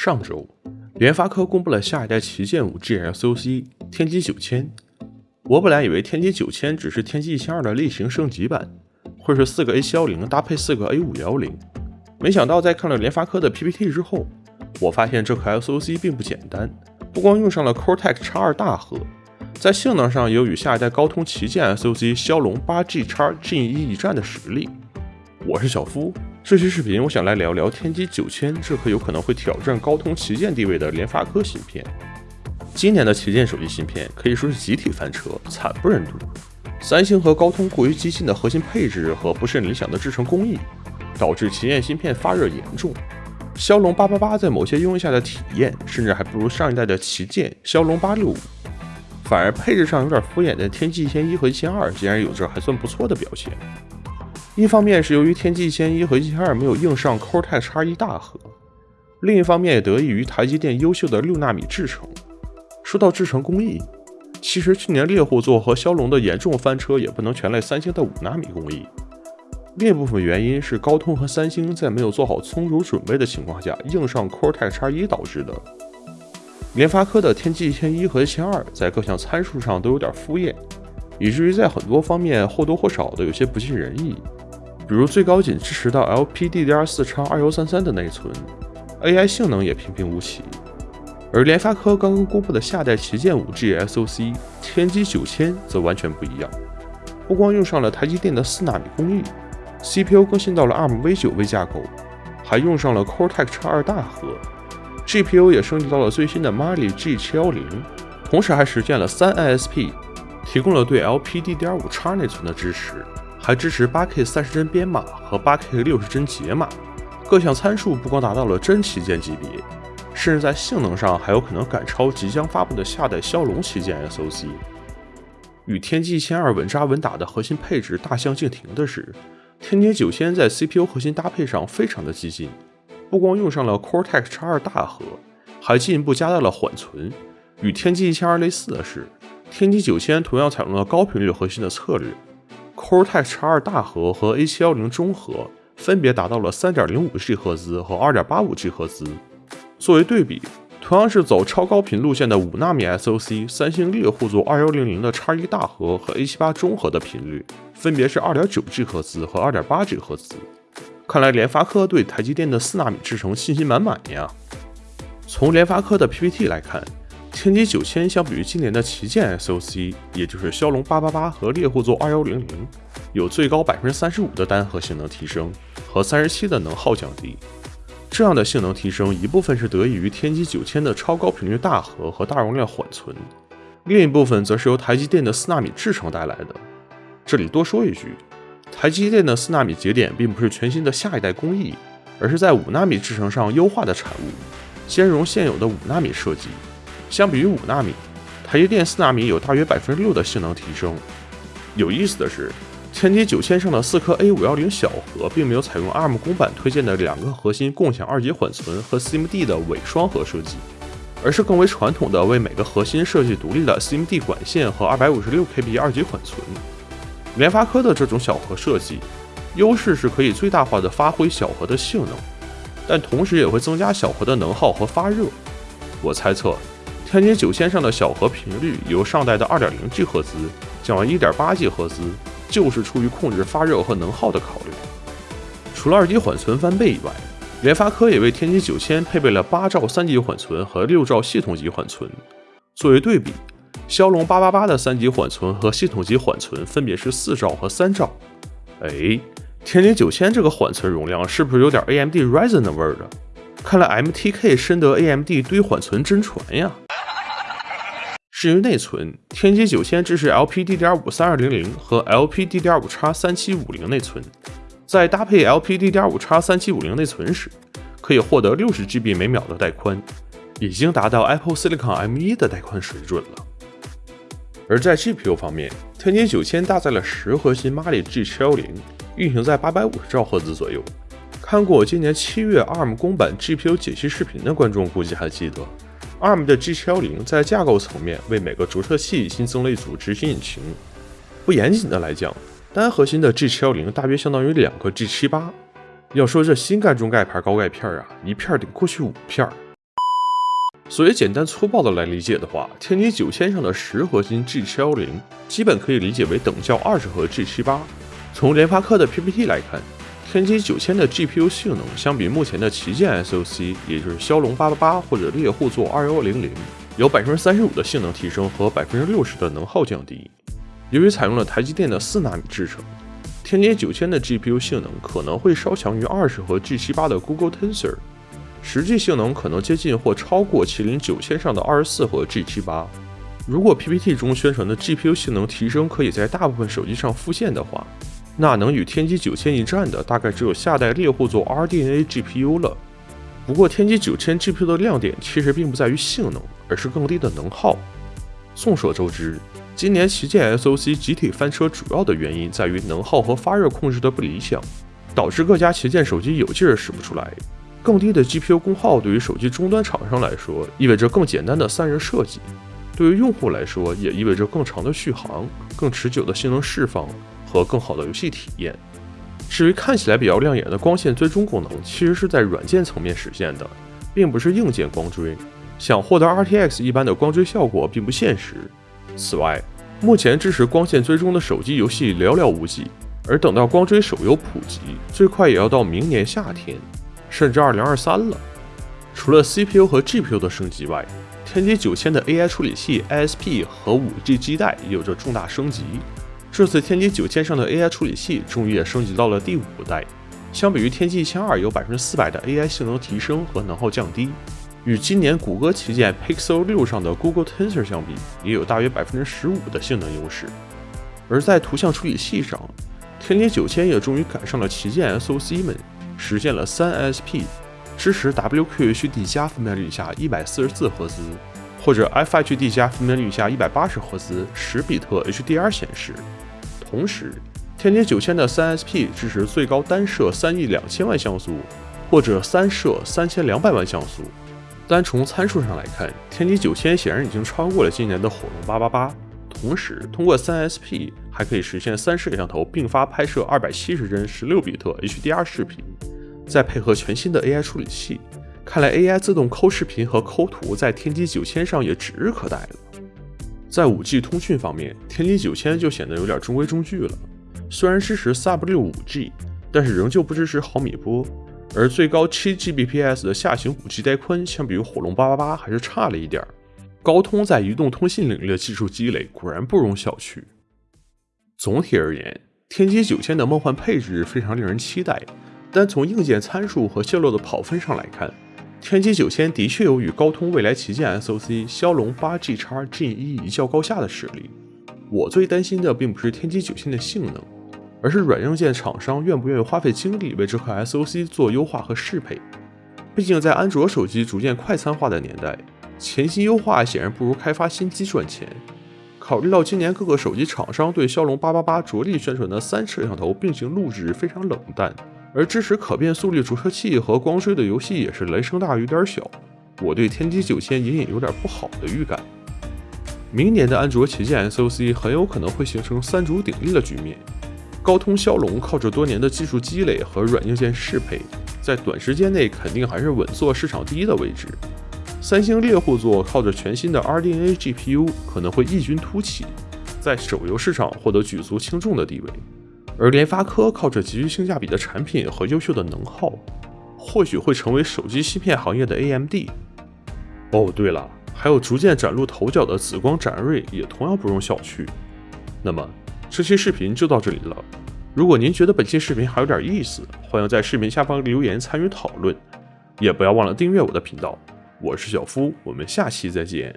上周，联发科公布了下一代旗舰 5G SoC 天玑九千。我本来以为天玑九千只是天玑一千二的类型升级版，会是四个 A 七幺零搭配四个 A 五幺零。没想到在看了联发科的 PPT 之后，我发现这颗 SoC 并不简单，不光用上了 Cortex X2 大核，在性能上也有与下一代高通旗舰 SoC 骁龙八 G X Gen 一一战的实力。我是小夫。这期视频，我想来聊聊天玑九千这颗有可能会挑战高通旗舰地位的联发科芯片。今年的旗舰手机芯片可以说是集体翻车，惨不忍睹。三星和高通过于激进的核心配置和不甚理想的制程工艺，导致旗舰芯片发热严重。骁龙八八八在某些应用下的体验，甚至还不如上一代的旗舰骁龙八六五，反而配置上有点敷衍的天玑一千一和一千二，竟然有着还算不错的表现。一方面是由于天玑一千一和一千二没有硬上 Cortex X1 大核，另一方面也得益于台积电优秀的六纳米制程。说到制程工艺，其实去年猎户座和骁龙的严重翻车也不能全赖三星的五纳米工艺，另一部分原因是高通和三星在没有做好充足准备的情况下硬上 Cortex X1 导致的。联发科的天玑一千一和一千二在各项参数上都有点敷衍，以至于在很多方面或多或少的有些不尽人意。比如最高仅支持到 LPDDR4X 二幺三三的内存，AI 性能也平平无奇。而联发科刚刚公布的下代旗舰 5G SoC 天玑九千则完全不一样，不光用上了台积电的四纳米工艺，CPU 更新到了 ARM V9V 架构，还用上了 Cortex X2 大核，GPU 也升级到了最新的 Mali G710，同时还实现了三 ISP，提供了对 LPDDR5X 内存的支持。还支持 8K 三十帧编码和 8K 六十帧解码，各项参数不光达到了真旗舰级别，甚至在性能上还有可能赶超即将发布的下代骁龙旗舰 SoC。与天玑一千二稳扎稳打的核心配置大相径庭的是，天玑九千在 CPU 核心搭配上非常的激进，不光用上了 Cortex X2 大核，还进一步加大了缓存。与天玑一千二类似的是，天玑九千同样采用了高频率核心的策略。Cortex X2 大核和 A710 中核分别达到了3.05 G 赫兹和2.85 G 赫兹。作为对比，同样是走超高频路线的5纳米 SoC，三星猎户座2100的 X1 大核和 A78 中核的频率分别是2.9 G 赫兹和2.8 G 赫兹。看来联发科对台积电的4纳米制程信心满满呀。从联发科的 PPT 来看。天玑九千相比于今年的旗舰 SoC，也就是骁龙八八八和猎户座二幺零零，有最高百分之三十五的单核性能提升和三十七的能耗降低。这样的性能提升，一部分是得益于天玑九千的超高频率大核和大容量缓存，另一部分则是由台积电的四纳米制程带来的。这里多说一句，台积电的四纳米节点并不是全新的下一代工艺，而是在五纳米制程上优化的产物，兼容现有的五纳米设计。相比于五纳米，台积电四纳米有大约百分之六的性能提升。有意思的是，天玑九千上的四颗 A 五幺零小核并没有采用 ARM 公版推荐的两个核心共享二级缓存和 CMD 的伪双核设计，而是更为传统的为每个核心设计独立的 CMD 管线和二百五十六 KB 二级缓存。联发科的这种小核设计，优势是可以最大化的发挥小核的性能，但同时也会增加小核的能耗和发热。我猜测。天玑九千上的小核频率由上代的二点零 G 赫兹降为一点八 G 赫兹，就是出于控制发热和能耗的考虑。除了二级缓存翻倍以外，联发科也为天玑九千配备了八兆三级缓存和六兆系统级缓存。作为对比，骁龙八八八的三级缓存和系统级缓存分别是四兆和三兆。哎，天玑九千这个缓存容量是不是有点 AMD Ryzen 的味儿啊？看来 MTK 深得 AMD 堆缓存真传呀。至于内存，天玑九千支持 LPDDR5 三二零零和 LPDDR5X 三七五零内存，在搭配 LPDDR5X 三七五零内存时，可以获得六十 GB 每秒的带宽，已经达到 Apple Silicon M1 的带宽水准了。而在 GPU 方面，天玑九千搭载了十核心 Mali G710，运行在八百五十兆赫兹左右。看过今年七月 ARM 公版 GPU 解析视频的观众估计还记得。ARM 的 G710 在架构层面为每个着测器新增了一组执行引擎。不严谨的来讲，单核心的 G710 大约相当于两个 G78。要说这新干中盖牌高钙片啊，一片顶过去五片。所以简单粗暴的来理解的话，天玑九千上的十核心 G 七幺零基本可以理解为等效二十核 G 七八。从联发科的 PPT 来看，天玑九千的 GPU 性能相比目前的旗舰 SoC，也就是骁龙八八八或者猎户座二幺零零，有百分之三十五的性能提升和百分之六十的能耗降低。由于采用了台积电的四纳米制程，天玑九千的 GPU 性能可能会稍强于二十核 G 七八的 Google Tensor。实际性能可能接近或超过麒麟九千上的二十四核 G 七八。如果 PPT 中宣传的 GPU 性能提升可以在大部分手机上复现的话，那能与天玑九千一战的大概只有下代猎户座 RDNA GPU 了。不过天玑九千 GPU 的亮点其实并不在于性能，而是更低的能耗。众所周知，今年旗舰 SoC 集体翻车主要的原因在于能耗和发热控制的不理想，导致各家旗舰手机有劲儿使不出来。更低的 GPU 功耗对于手机终端厂商来说，意味着更简单的散热设计；对于用户来说，也意味着更长的续航、更持久的性能释放和更好的游戏体验。至于看起来比较亮眼的光线追踪功能，其实是在软件层面实现的，并不是硬件光追。想获得 RTX 一般的光追效果并不现实。此外，目前支持光线追踪的手机游戏寥寥无几，而等到光追手游普及，最快也要到明年夏天。甚至二零二三了。除了 CPU 和 GPU 的升级外，天玑九千的 AI 处理器 ISP 和 5G 基带也有着重大升级。这次天玑九千上的 AI 处理器终于也升级到了第五代，相比于天玑一千二有百分之四百的 AI 性能提升和能耗降低。与今年谷歌旗舰 Pixel 六上的 Google Tensor 相比，也有大约百分之十五的性能优势。而在图像处理器上，天玑九千也终于赶上了旗舰 SoC 们。实现了三 ISP，支持 WQHD 加分辨率下一百四十四赫兹，或者 FHD 加分辨率下一百八十赫兹十比特 HDR 显示。同时，天玑九千的三 ISP 支持最高单摄三亿两千万像素，或者三摄三千两百万像素。单从参数上来看，天玑九千显然已经超过了今年的火龙八八八。同时，通过三 SP 还可以实现三摄像头并发拍摄二百七十帧十六比特 HDR 视频，再配合全新的 AI 处理器，看来 AI 自动抠视频和抠图在天玑九千上也指日可待了。在 5G 通讯方面，天玑九千就显得有点中规中矩了。虽然支持 Sub 六 5G，但是仍旧不支持毫米波，而最高七 Gbps 的下行 5G 带宽，相比于火龙八八八还是差了一点儿。高通在移动通信领域的技术积累果然不容小觑。总体而言，天玑九千的梦幻配置非常令人期待，但从硬件参数和泄露的跑分上来看，天玑九千的确有与高通未来旗舰 SoC 骁龙八 G 叉 Gen 一一较高下的实力。我最担心的并不是天玑九千的性能，而是软硬件厂商愿不愿意花费精力为这颗 SoC 做优化和适配。毕竟在安卓手机逐渐快餐化的年代。前期优化显然不如开发新机赚钱。考虑到今年各个手机厂商对骁龙八八八着力宣传的三摄像头并行录制非常冷淡，而支持可变速率着车器和光追的游戏也是雷声大雨点小，我对天玑九千隐隐有点不好的预感。明年的安卓旗舰 SoC 很有可能会形成三足鼎立的局面，高通骁龙靠着多年的技术积累和软硬件适配，在短时间内肯定还是稳坐市场第一的位置。三星猎户座靠着全新的 RDNA GPU 可能会异军突起，在手游市场获得举足轻重的地位，而联发科靠着极具性价比的产品和优秀的能耗，或许会成为手机芯片行业的 AMD。哦，对了，还有逐渐崭露头角的紫光展锐也同样不容小觑。那么这期视频就到这里了，如果您觉得本期视频还有点意思，欢迎在视频下方留言参与讨论，也不要忘了订阅我的频道。我是小夫，我们下期再见。